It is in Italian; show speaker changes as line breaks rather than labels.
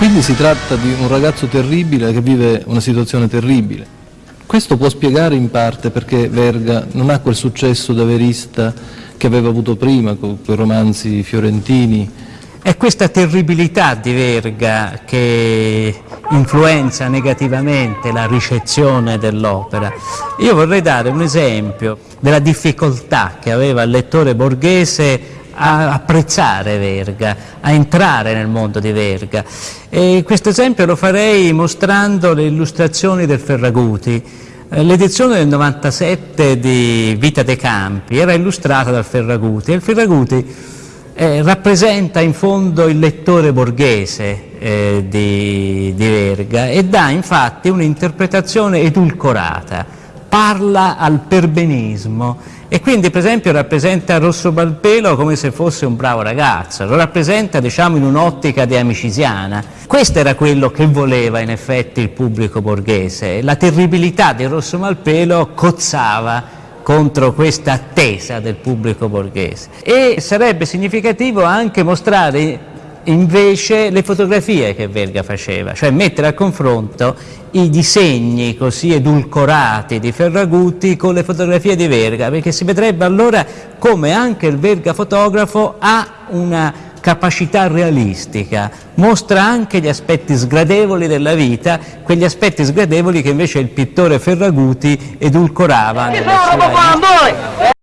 Quindi si tratta di un ragazzo terribile che vive una situazione terribile. Questo può spiegare in parte perché Verga non ha quel successo da verista che aveva avuto prima con quei romanzi fiorentini.
È questa terribilità di Verga che influenza negativamente la ricezione dell'opera. Io vorrei dare un esempio della difficoltà che aveva il lettore borghese a apprezzare Verga, a entrare nel mondo di Verga. E questo esempio lo farei mostrando le illustrazioni del Ferraguti. Eh, l'edizione del 97 di Vita dei Campi era illustrata dal Ferraguti e il Ferraguti eh, rappresenta in fondo il lettore borghese eh, di, di Verga e dà infatti un'interpretazione edulcorata, parla al perbenismo. E quindi per esempio rappresenta Rosso Balpelo come se fosse un bravo ragazzo, lo rappresenta diciamo in un'ottica di amicisiana. Questo era quello che voleva in effetti il pubblico borghese, la terribilità di Rosso Malpelo cozzava contro questa attesa del pubblico borghese. E sarebbe significativo anche mostrare invece le fotografie che Verga faceva, cioè mettere a confronto i disegni così edulcorati di Ferragutti con le fotografie di Verga, perché si vedrebbe allora come anche il Verga fotografo ha una capacità realistica, mostra anche gli aspetti sgradevoli della vita, quegli aspetti sgradevoli che invece il pittore Ferraguti edulcorava.